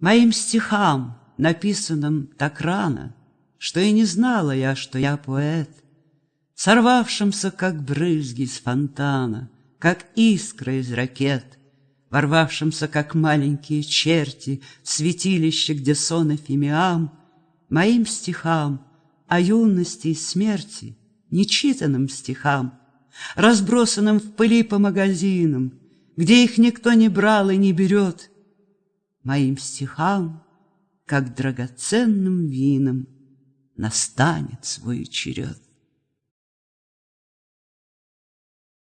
Моим стихам, написанным так рано, Что и не знала я, что я поэт, Сорвавшимся, как брызги с фонтана, Как искры из ракет, Ворвавшимся, как маленькие черти, В святилище, где сон эфемиам, Моим стихам о юности и смерти, Нечитанным стихам, Разбросанным в пыли по магазинам, Где их никто не брал и не берет — моим стихам, как драгоценным винам, настанет свой черед.